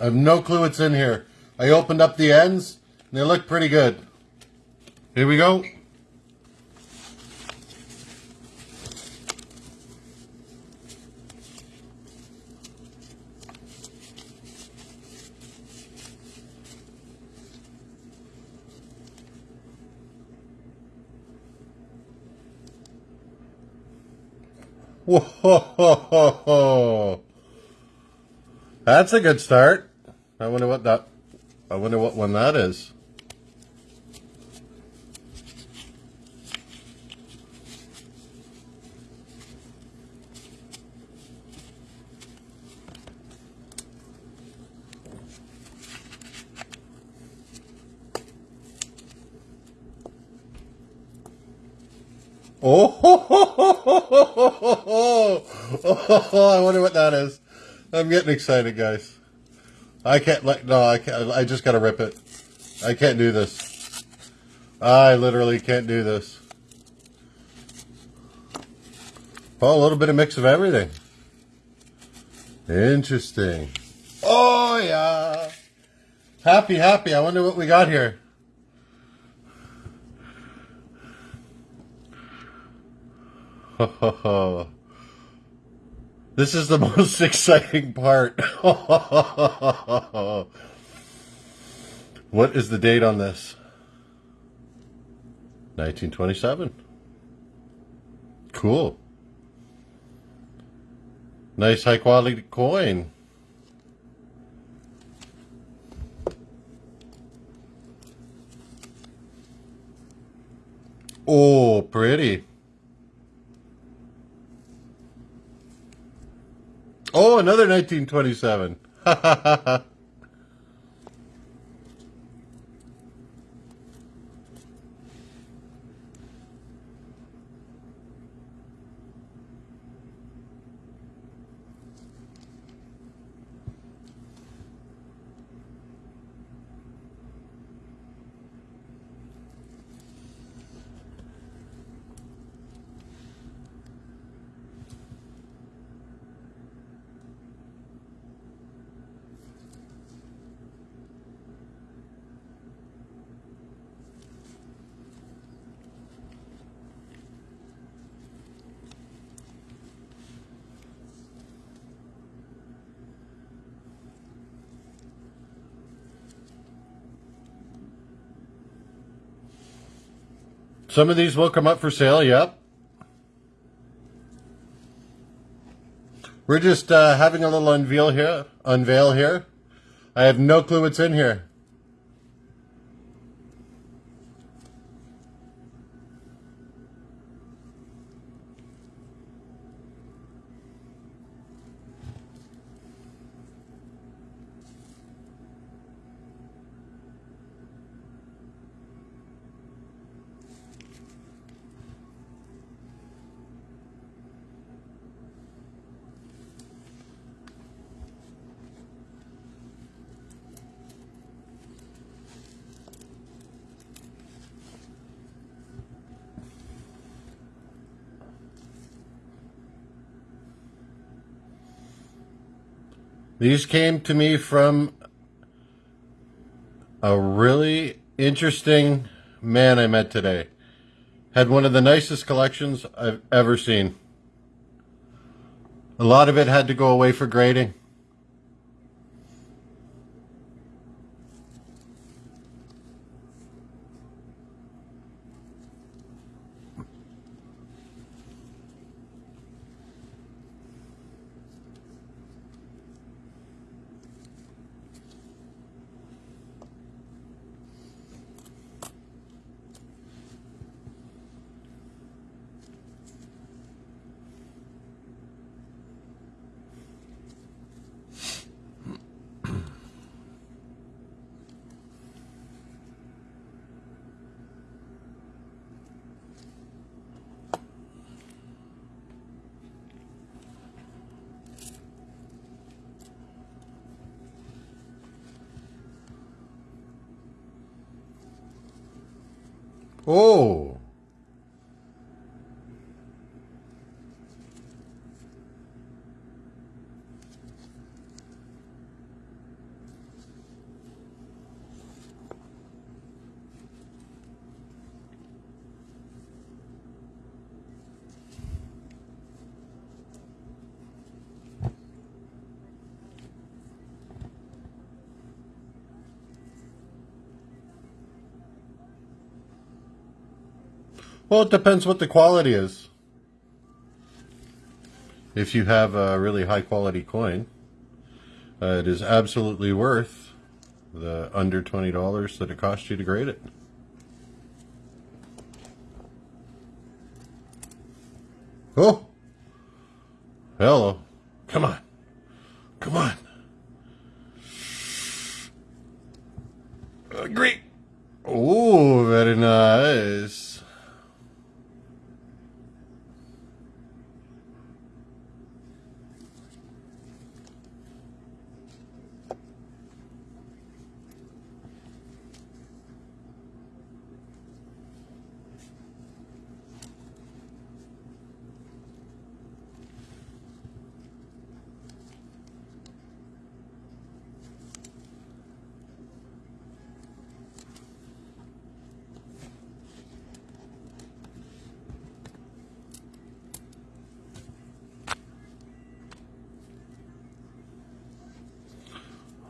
I have no clue what's in here. I opened up the ends, and they look pretty good. Here we go. Whoa! That's a good start. I wonder what that. I wonder what one that is. Oh, ho, ho, ho, I wonder what that is. I'm getting excited, guys. I can't let, no, I can't, I just gotta rip it. I can't do this. I literally can't do this. Oh, a little bit of mix of everything. Interesting. Oh, yeah. Happy, happy. I wonder what we got here. This is the most exciting part. what is the date on this? 1927. Cool. Nice high quality coin. Oh, pretty. Oh, another 1927. Some of these will come up for sale, yep. We're just uh, having a little unveil here. Unveil here. I have no clue what's in here. These came to me from a really interesting man I met today. Had one of the nicest collections I've ever seen. A lot of it had to go away for grading. Oh. Well, it depends what the quality is. If you have a really high quality coin, uh, it is absolutely worth the under $20 that it cost you to grade it. Oh! Hello. Come on. Come on. Uh, great. Oh, very nice.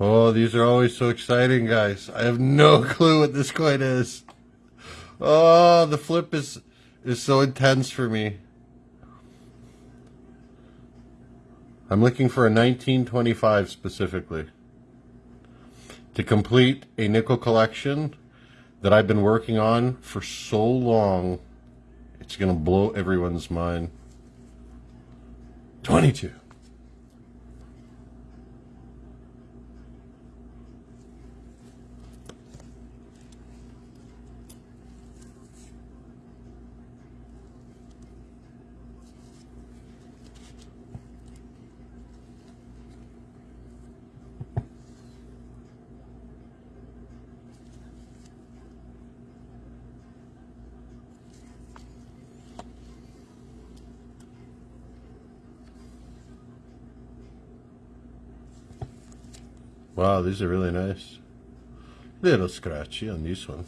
Oh, these are always so exciting, guys. I have no clue what this coin is. Oh, the flip is is so intense for me. I'm looking for a 1925 specifically to complete a nickel collection that I've been working on for so long. It's going to blow everyone's mind. 22. Wow, these are really nice. Little scratchy on this one.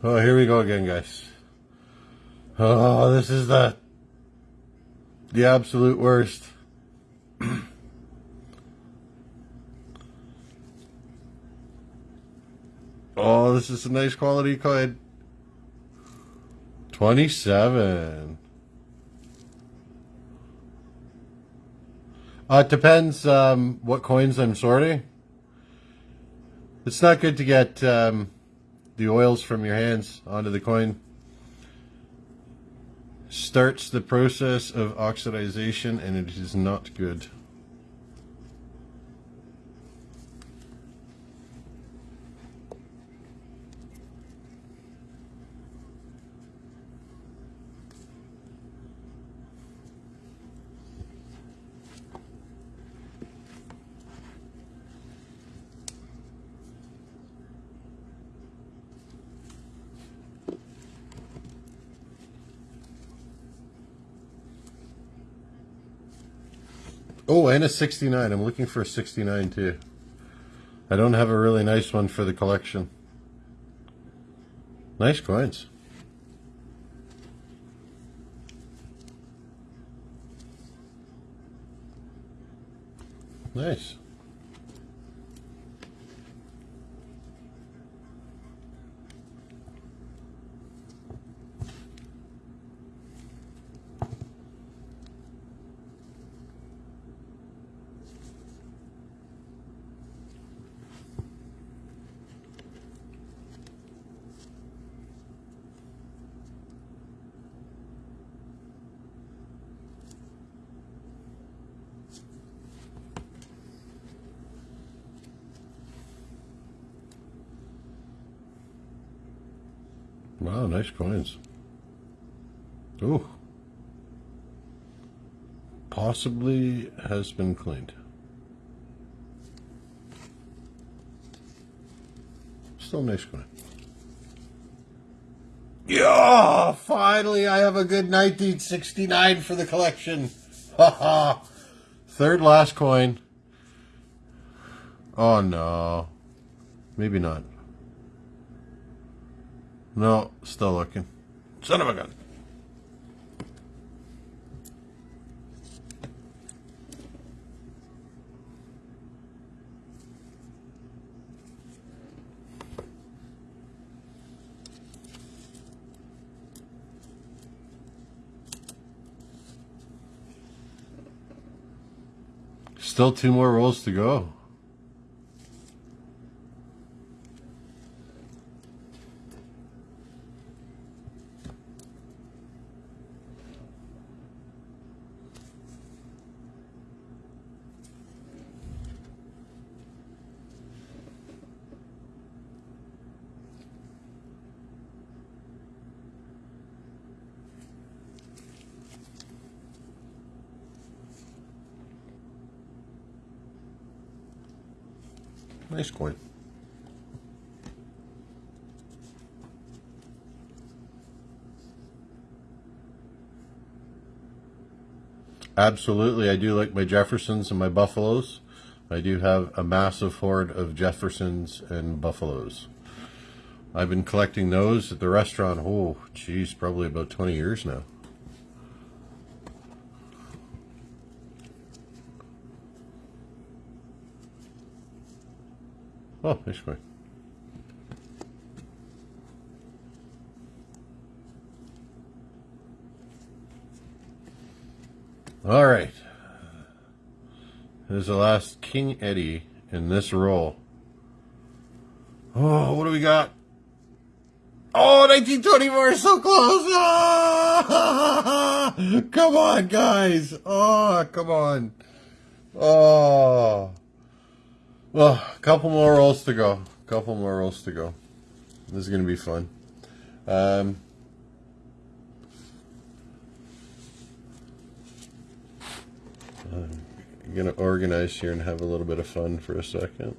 Oh, here we go again, guys. Oh, this is the the absolute worst. oh, this is a nice quality coin. 27. Uh, it depends um, what coins I'm sorting. It's not good to get um, the oils from your hands onto the coin. Starts the process of oxidization and it is not good. Oh, and a 69. I'm looking for a 69 too. I don't have a really nice one for the collection. Nice coins. Nice. nice coins. Oh. Possibly has been cleaned. Still nice coin. Yeah! Finally, I have a good 1969 for the collection. Haha. Third last coin. Oh, no. Maybe not. No, still looking. Son of a gun. Still two more rolls to go. Nice coin. Absolutely, I do like my Jeffersons and my Buffaloes. I do have a massive hoard of Jeffersons and Buffaloes. I've been collecting those at the restaurant, oh, geez, probably about 20 years now. Oh, nice coin. All right. There's the last King Eddie in this roll. Oh, what do we got? Oh, 1924 is so close. Come on, guys. Oh, come on. Oh. Well, a couple more rolls to go. A couple more rolls to go. This is going to be fun. Um, I'm going to organize here and have a little bit of fun for a second.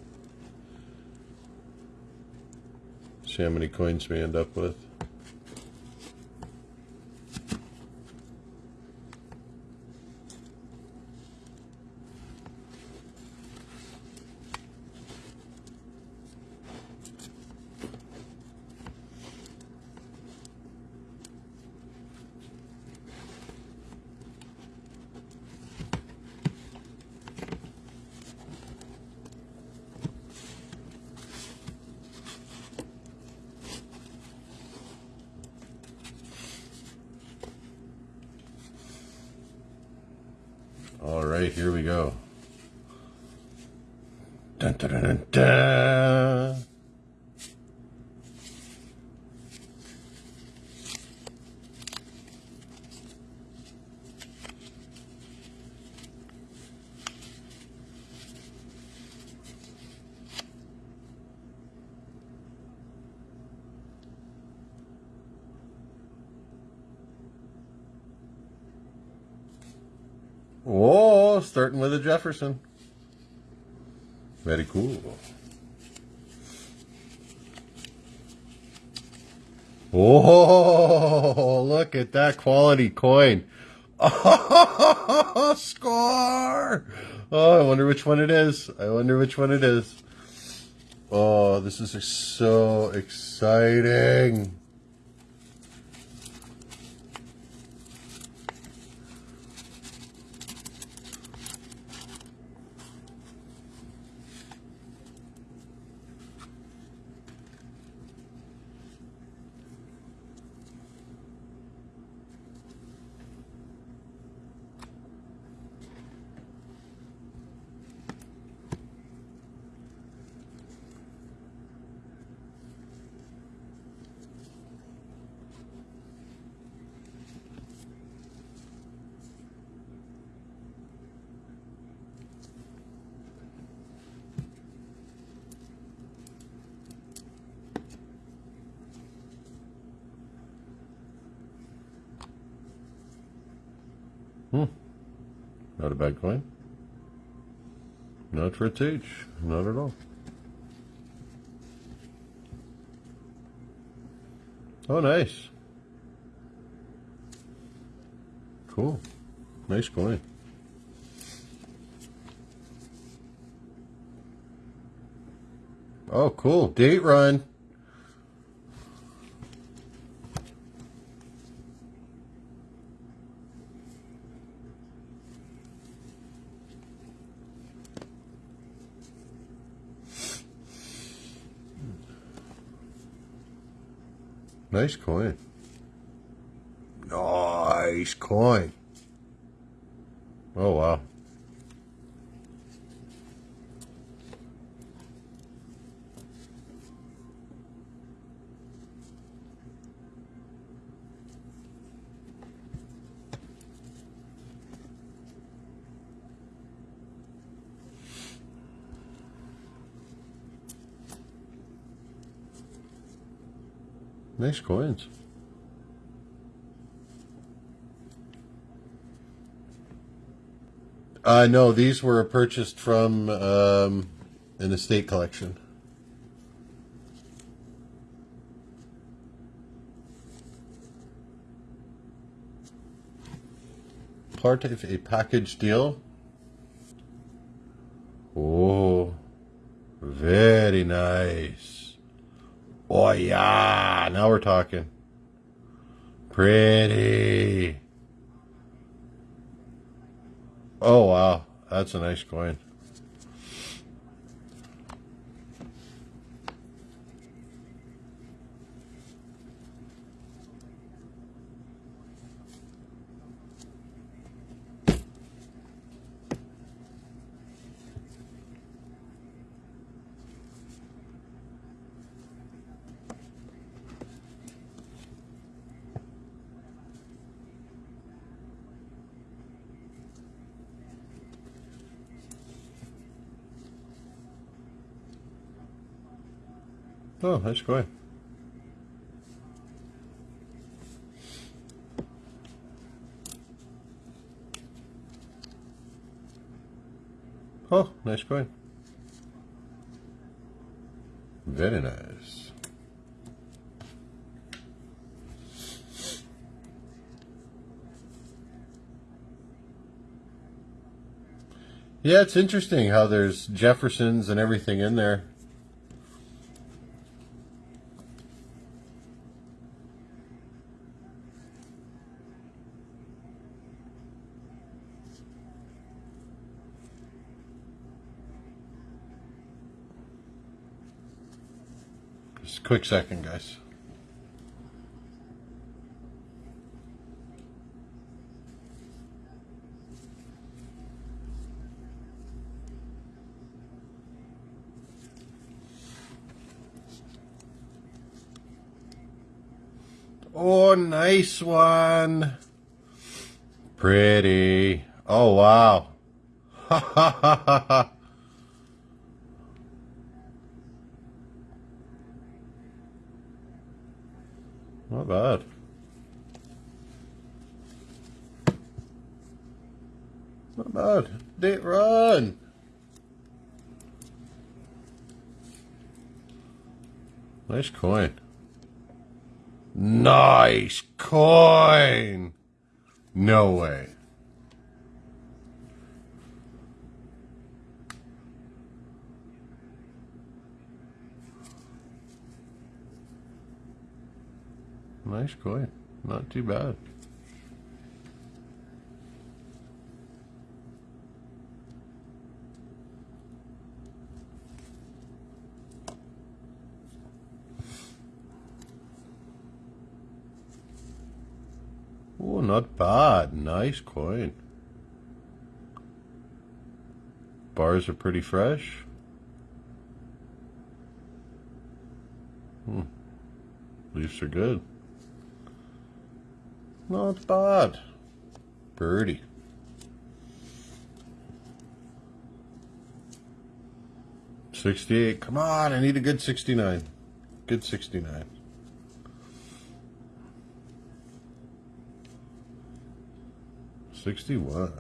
See how many coins we end up with. All right, here we go. Dun, dun, dun. Starting with a Jefferson. Very cool. Oh, look at that quality coin. Oh, score! Oh, I wonder which one it is. I wonder which one it is. Oh, this is so exciting. for. Not at all. Oh, nice. Cool. Nice coin. Oh, cool. Date run. Nice coin. Nice coin. Oh, wow. Nice coins. Uh, no, these were purchased from um, an estate collection. Part of a package deal. Oh, very nice. Oh, yeah. Now we're talking. Pretty. Oh, wow. That's a nice coin. Oh, nice coin. Oh, nice coin. Very nice. Yeah, it's interesting how there's Jeffersons and everything in there. Just quick second, guys. Oh, nice one. Pretty. Oh, wow. Ha ha ha ha ha. Bad. Not bad. Date run. Nice coin. Nice coin. No way. Nice coin. Not too bad. Oh, not bad. Nice coin. Bars are pretty fresh. Hmm. Leafs are good. Not bad. Birdie. Sixty-eight. Come on, I need a good sixty-nine. Good sixty-nine. Sixty-one.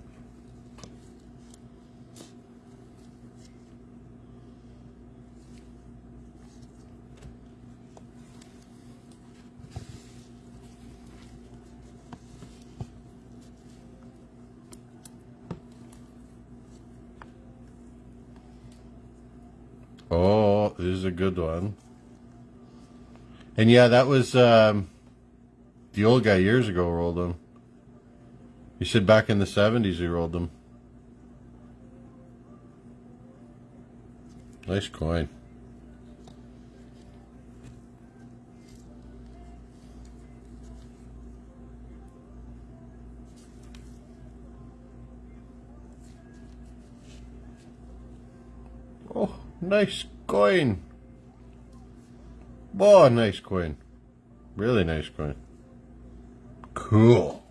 this is a good one. And yeah, that was um, the old guy years ago rolled them. He said back in the 70s he rolled them. Nice coin. Oh, nice coin. Oh, nice coin. Really nice coin. Cool.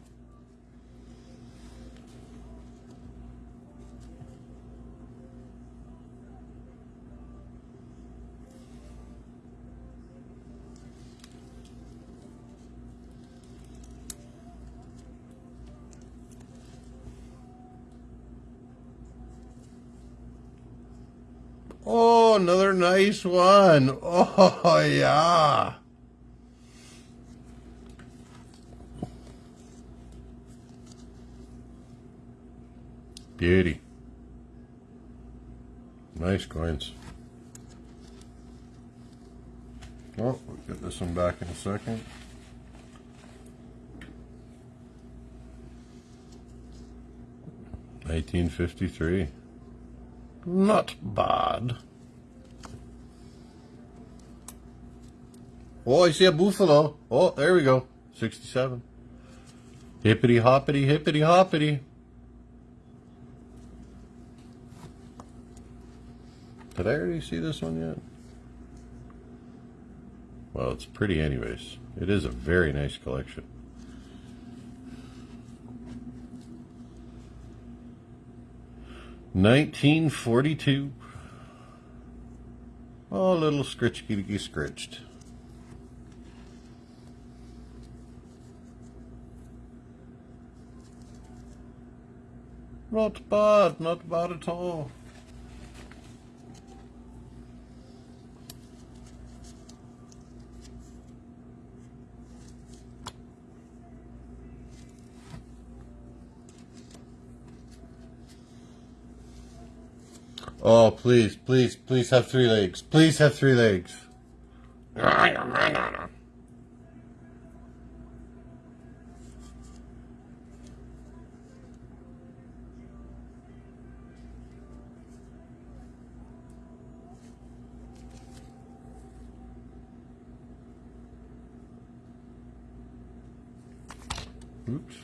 Oh, another nice one. Oh, yeah. Beauty. Nice coins. Oh, we'll get this one back in a second. Nineteen fifty-three. Not bad. Oh, I see a buffalo. Oh, there we go. 67. Hippity hoppity, hippity hoppity. Did I already see this one yet? Well, it's pretty anyways. It is a very nice collection. 1942. Oh, a little scritchy scritched. Not bad, not bad at all. Oh, please, please, please have three legs. Please have three legs. Oops.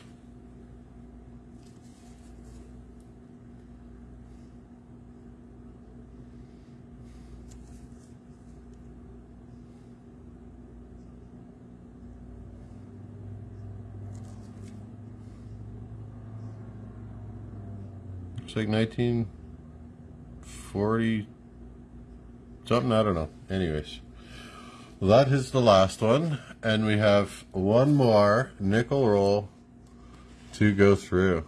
It's like 1940 something, I don't know. Anyways, that is the last one. And we have one more nickel roll to go through.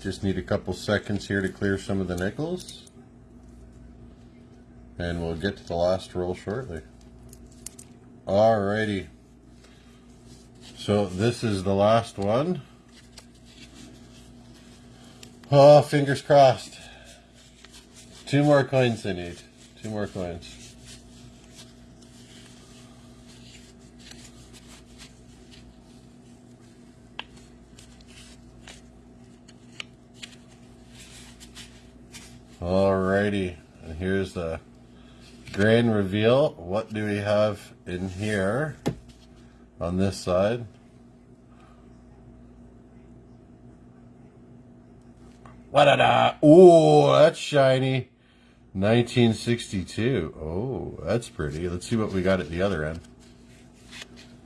Just need a couple seconds here to clear some of the nickels. And we'll get to the last roll shortly. Alrighty. So this is the last one. Oh, fingers crossed. Two more coins I need. Two more coins. Alrighty, and here's the grand reveal. What do we have in here on this side? Wa-da-da. Oh, that's shiny. 1962. Oh, that's pretty. Let's see what we got at the other end.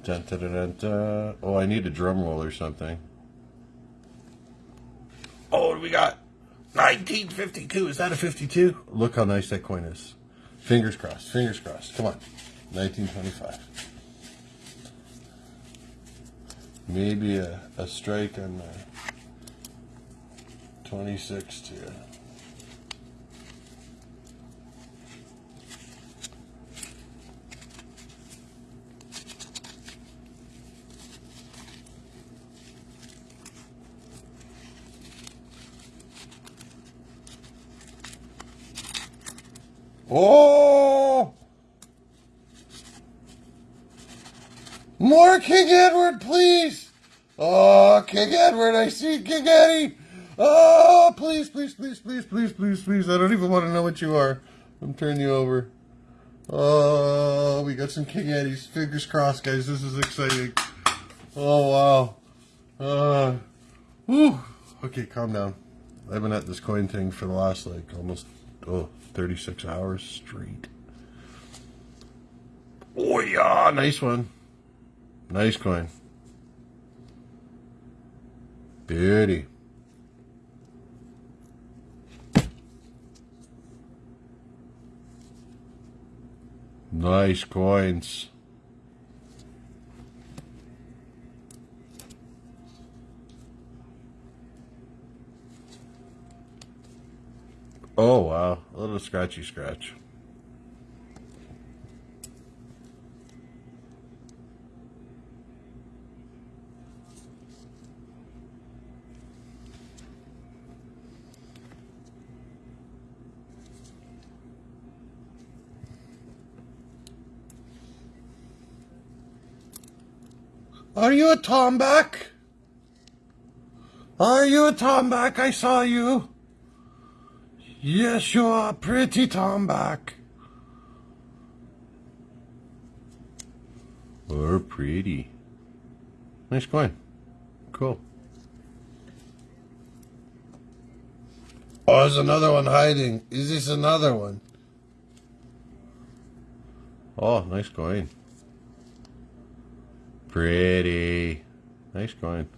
Dun, dun, dun, dun, Oh, I need a drum roll or something. Oh, what do we got? 1952. Is that a 52? Look how nice that coin is. Fingers crossed. Fingers crossed. Come on. 1925. Maybe a, a strike on the 26 to Oh! More King Edward, please! Oh, King Edward, I see King Eddie! Oh, please, please, please, please, please, please, please. I don't even want to know what you are. I'm turning you over. Oh, we got some King Eddies. Fingers crossed, guys. This is exciting. Oh, wow. Uh, whew. Okay, calm down. I've been at this coin thing for the last, like, almost, oh, 36 hours straight. Oh, yeah. Nice one. Nice coin. Beauty. Nice coins. Oh wow, a little scratchy scratch. Are you a tombac? Are you a tombac? I saw you. Yes, you are pretty tombac. Or pretty. Nice coin. Cool. Oh, there's another one hiding. Is this another one? Oh, nice coin. Pretty. Nice coin.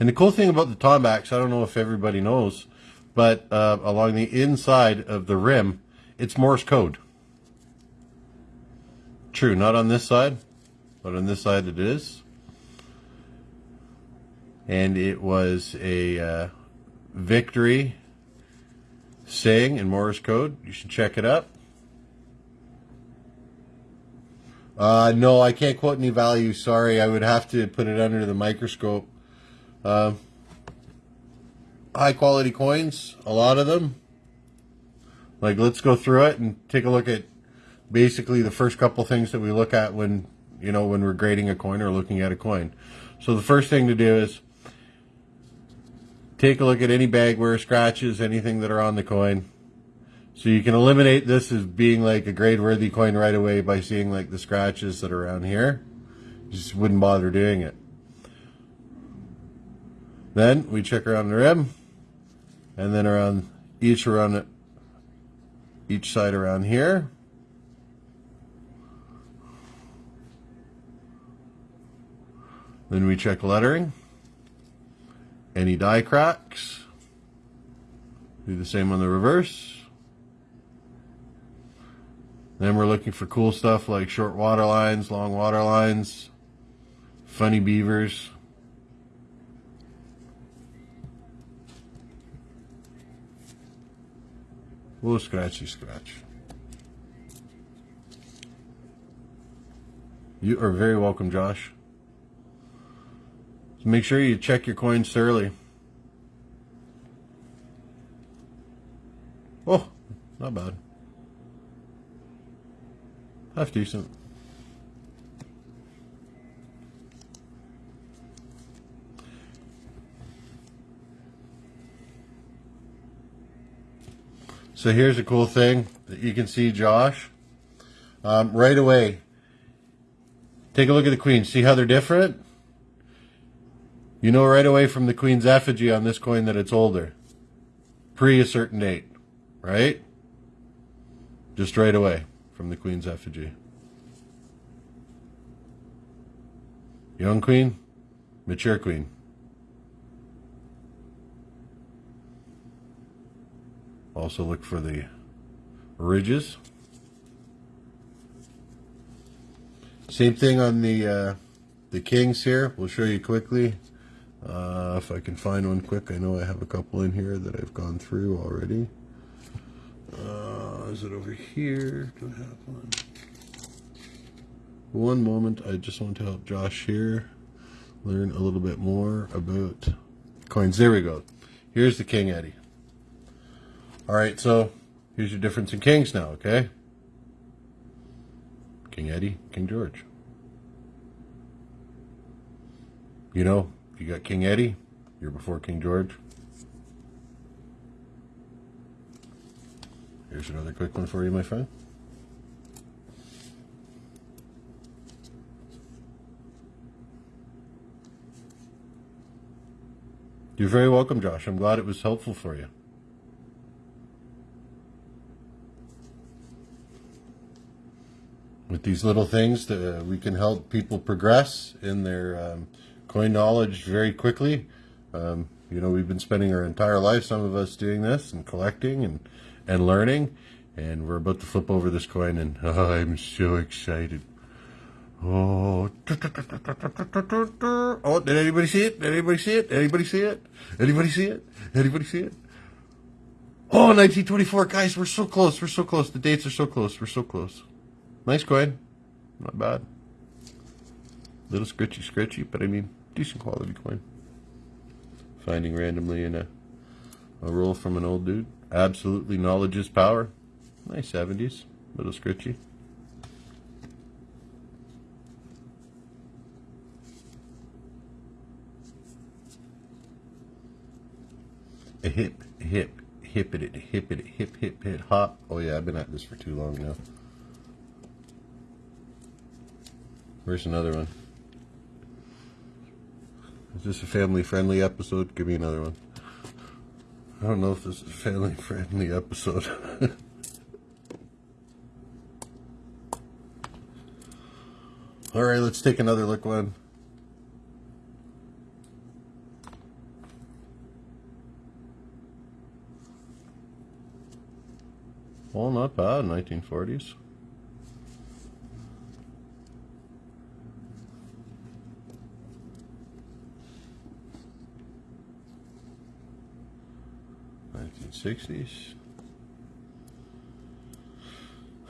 And the cool thing about the Tombacs, I don't know if everybody knows, but uh, along the inside of the rim, it's Morse code. True, not on this side, but on this side it is. And it was a uh, victory saying in Morse code. You should check it up. Uh, no, I can't quote any value. Sorry, I would have to put it under the microscope. Uh, high quality coins, a lot of them. Like, let's go through it and take a look at basically the first couple things that we look at when, you know, when we're grading a coin or looking at a coin. So the first thing to do is take a look at any bag wear, scratches, anything that are on the coin. So you can eliminate this as being like a grade worthy coin right away by seeing like the scratches that are around here. You just wouldn't bother doing it. Then we check around the rim and then around each around each side around here. Then we check lettering, any die cracks. Do the same on the reverse. Then we're looking for cool stuff like short water lines, long water lines, funny beavers. Little scratchy scratch. You are very welcome, Josh. So make sure you check your coins thoroughly. Oh, not bad. Half decent. So here's a cool thing that you can see, Josh. Um, right away, take a look at the queens. See how they're different? You know right away from the queen's effigy on this coin that it's older. Pre a certain date, right? Just right away from the Queen's effigy. Young Queen, mature Queen. Also look for the ridges. Same thing on the uh, the kings here. We'll show you quickly. Uh, if I can find one quick. I know I have a couple in here that I've gone through already. Uh, is it over here? Do I have one? One moment, I just want to help Josh here learn a little bit more about coins. There we go. Here's the King Eddie. All right, so Here's your difference in kings now, okay? King Eddie, King George. You know, you got King Eddie, you're before King George. Here's another quick one for you, my friend. You're very welcome, Josh. I'm glad it was helpful for you. With these little things, uh, we can help people progress in their um, coin knowledge very quickly. Um, you know, we've been spending our entire life, some of us doing this and collecting and, and learning. And we're about to flip over this coin and oh, I'm so excited. Oh, oh, did anybody see it? Did anybody see it? Anybody see it? Anybody see it? Anybody see it? Oh, 1924, guys, we're so close. We're so close. The dates are so close. We're so close. Nice coin. Not bad. Little scritchy scritchy, but I mean, decent quality coin. Finding randomly in a, a roll from an old dude. Absolutely knowledge is power. Nice 70s. Little scritchy. A hip, hip, hip it, hip it, hip, hip, hip, hop. Oh yeah, I've been at this for too long now. Where's another one? Is this a family-friendly episode? Give me another one. I don't know if this is a family-friendly episode. All right, let's take another look one. Well, not bad, 1940s. Nineteen sixties.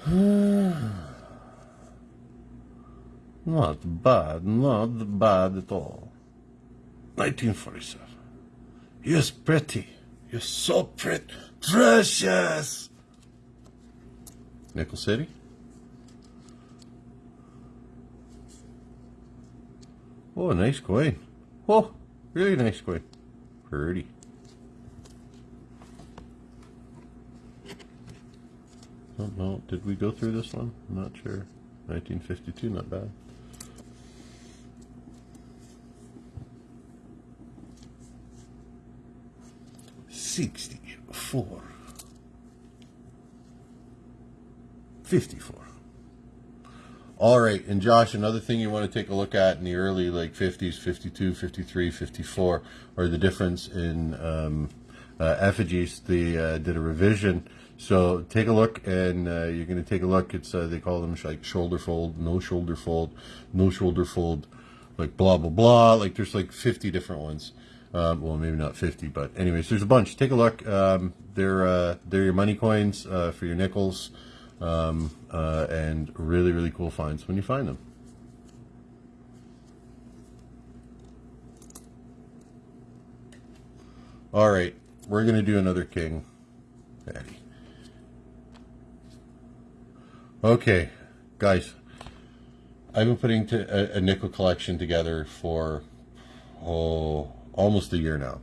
Not bad, not bad at all. 1947. You're pretty. You're so pretty. Precious! Nickel City. Oh, nice coin. Oh, really nice coin. Pretty. Don't know. Did we go through this one? I'm not sure. 1952, not bad. 64. 54. All right, and Josh, another thing you want to take a look at in the early like 50s, 52, 53, 54, or the difference in um, uh, effigies. They uh, did a revision. So take a look, and uh, you're going to take a look. It's uh, they call them like shoulder fold, no shoulder fold, no shoulder fold, like blah blah blah. Like there's like 50 different ones. Um, well, maybe not 50, but anyways, there's a bunch. Take a look. Um, they're, uh, they're your money coins uh, for your nickels, um, and really, really cool finds when you find them. All right, we're going to do another king. Eddie. Okay, guys, I've been putting a, a nickel collection together for, oh, almost a year now.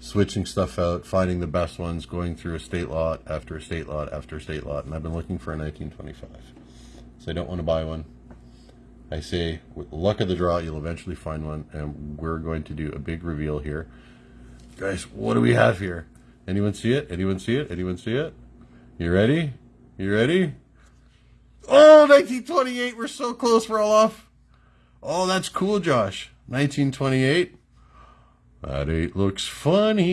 Switching stuff out, finding the best ones, going through a state lot after a state lot after a state lot, and I've been looking for a 1925. So I don't want to buy one. I say, with luck of the draw, you'll eventually find one, and we're going to do a big reveal here. Guys, what do we have here? Anyone see it? Anyone see it? Anyone see it? You ready? You ready? Oh, 1928, we're so close, we're all off. Oh, that's cool, Josh. 1928. That eight looks funny.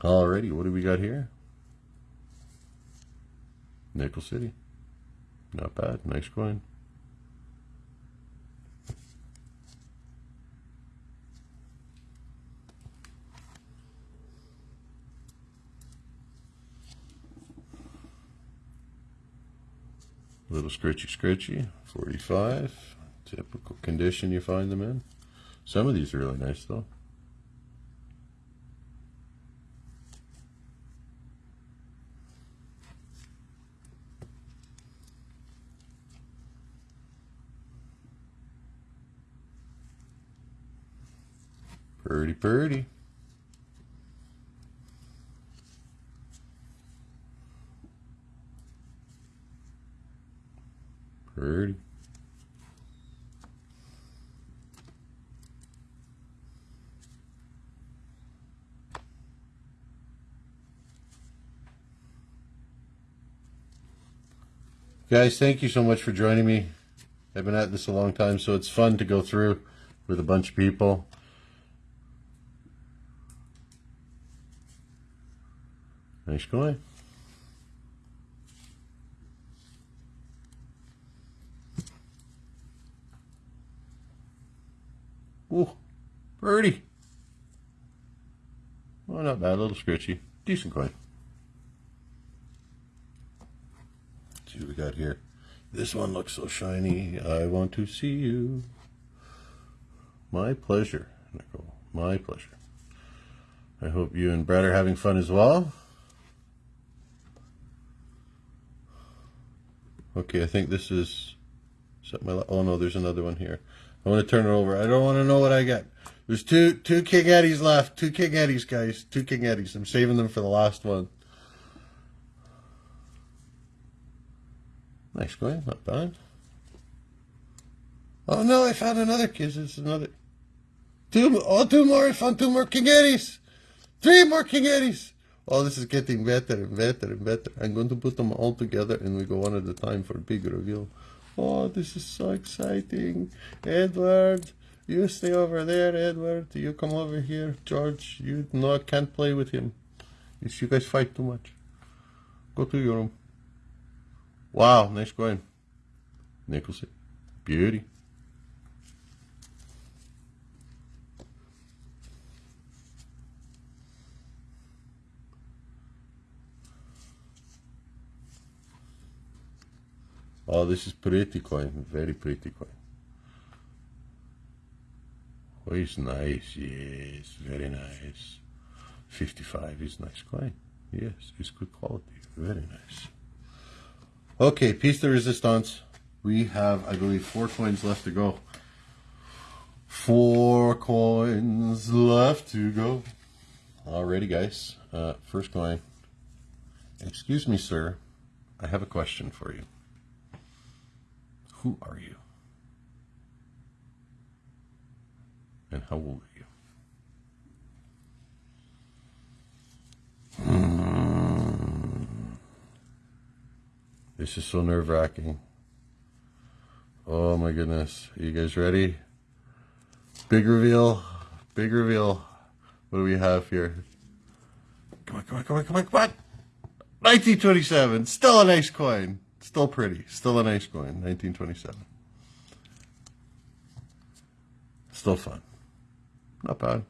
Alrighty, what do we got here? Nickel City. Not bad. Nice coin. A little scritchy scritchy, 45. Typical condition you find them in. Some of these are really nice though. Pretty, pretty. Pretty. Guys, thank you so much for joining me. I've been at this a long time, so it's fun to go through with a bunch of people. Nice going. Ooh, birdie. Oh, not bad. A little scratchy. Decent coin. Let's see what we got here. This one looks so shiny. I want to see you. My pleasure, Nicole. My pleasure. I hope you and Brad are having fun as well. Okay, I think this is, that my, oh no, there's another one here. I want to turn it over. I don't want to know what I get. There's two two King Eddies left. Two King Eddies, guys. Two King Eddies. I'm saving them for the last one. Nice going, not bad. Oh no, I found another kiss. It's another. Two, oh, two more. I found two more King Eddies. Three more King Eddies. Oh, this is getting better and better and better. I'm going to put them all together and we go one at a time for a big reveal. Oh, this is so exciting. Edward, you stay over there, Edward. You come over here. George, you no, can't play with him. If you guys fight too much. Go to your room. Wow, nice going. Nicholson. Beauty. Oh, this is pretty coin. Very pretty coin. Oh, it's nice. Yes, very nice. 55 is nice coin. Yes, it's good quality. Very nice. Okay, piece de resistance. We have, I believe, four coins left to go. Four coins left to go. Alrighty, guys. Uh, first coin. Excuse me, sir. I have a question for you. Who are you? And how old are you? Hmm. This is so nerve wracking. Oh my goodness. Are you guys ready? Big reveal. Big reveal. What do we have here? Come on, come on, come on, come on, come on. 1927. Still a nice coin. Still pretty. Still a nice coin. 1927. Still fun. Not bad.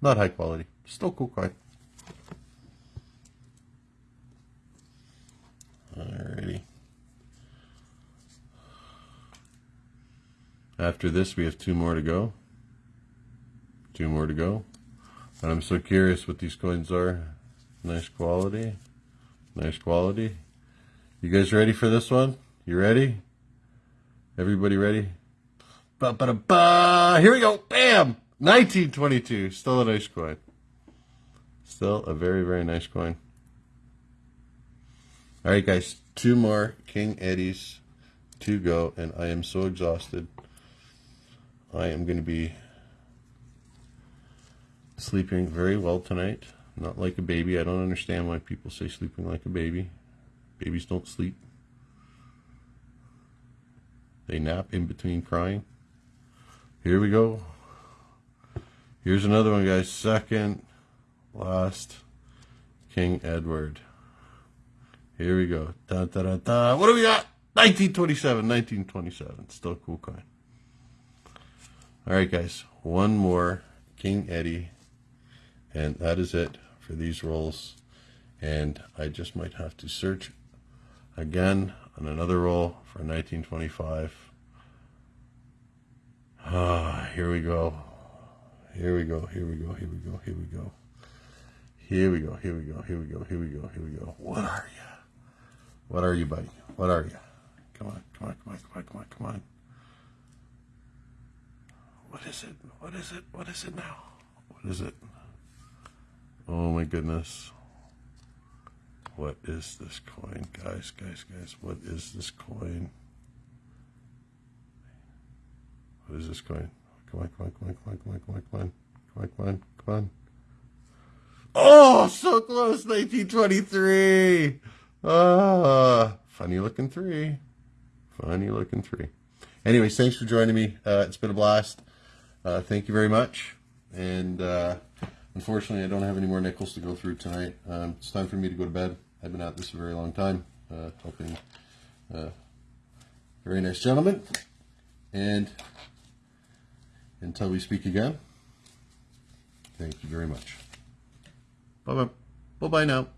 Not high quality. Still cool coin. Alrighty. After this, we have two more to go. Two more to go. And I'm so curious what these coins are. Nice quality. Nice quality. You guys ready for this one? You ready? Everybody ready? Ba ba da ba! Here we go! Bam! 1922. Still a nice coin. Still a very, very nice coin. All right, guys. Two more King Eddies to go, and I am so exhausted. I am going to be sleeping very well tonight. Not like a baby. I don't understand why people say sleeping like a baby. Babies don't sleep. They nap in between crying. Here we go. Here's another one, guys. Second last King Edward. Here we go. Da, da, da, da. What do we got? 1927. 1927. Still cool coin. All right, guys. One more King Eddie. And that is it for these rolls. And I just might have to search again on another roll for 1925. Ah, here we go. Here we go, here we go, here we go, here we go. Here we go, here we go, here we go, here we go, here we go. What are you? What are you, buddy? What are you? Come on, come on, come on, come on, come on, come on. What is it? What is it? What is it now? What is it? Oh my goodness. What is this coin? Guys, guys, guys, what is this coin? What is this coin? Come on, come on, come on, come on, come on, come on, come on, come on, come on, come on. Oh, so close, 1923. Ah, funny looking three. Funny looking three. Anyways, thanks for joining me. Uh, it's been a blast. Uh, thank you very much. And uh, unfortunately, I don't have any more nickels to go through tonight. Um, it's time for me to go to bed. I've been at this a very long time, uh, helping uh, very nice gentleman. And until we speak again, thank you very much. Bye bye. Bye bye now.